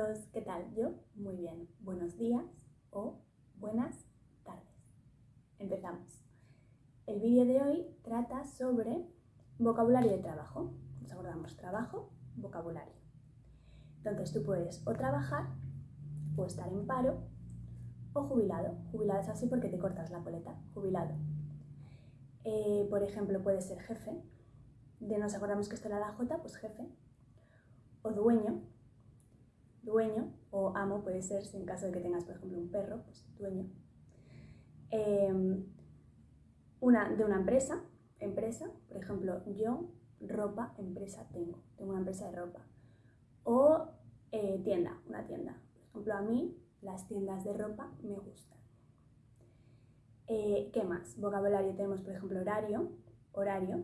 todos, ¿qué tal? Yo muy bien. Buenos días o buenas tardes. Empezamos. El vídeo de hoy trata sobre vocabulario de trabajo. Nos acordamos trabajo, vocabulario. Entonces tú puedes o trabajar o estar en paro o jubilado. Jubilado es así porque te cortas la coleta. Jubilado. Eh, por ejemplo, puede ser jefe. De nos acordamos que esto era la J, pues jefe. O dueño, dueño o amo puede ser, si en caso de que tengas, por ejemplo, un perro, pues dueño. Em, una, de una empresa, empresa, por ejemplo, yo ropa, empresa tengo, tengo una empresa de ropa. O eh, tienda, una tienda. Por ejemplo, a mí las tiendas de ropa me gustan. Eh, ¿Qué más? Vocabulario tenemos, por ejemplo, horario, horario.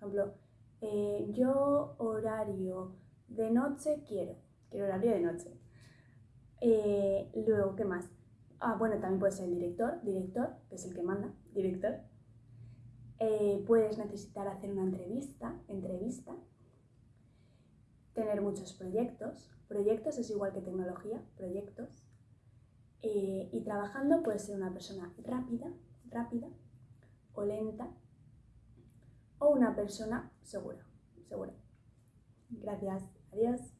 Por ejemplo, eh, yo horario de noche quiero quiero horario de noche. Eh, luego, ¿qué más? Ah, bueno, también puede ser el director, director, que es el que manda, director. Eh, puedes necesitar hacer una entrevista, entrevista. Tener muchos proyectos. Proyectos es igual que tecnología, proyectos. Eh, y trabajando puede ser una persona rápida, rápida o lenta o una persona segura, segura. Gracias, adiós.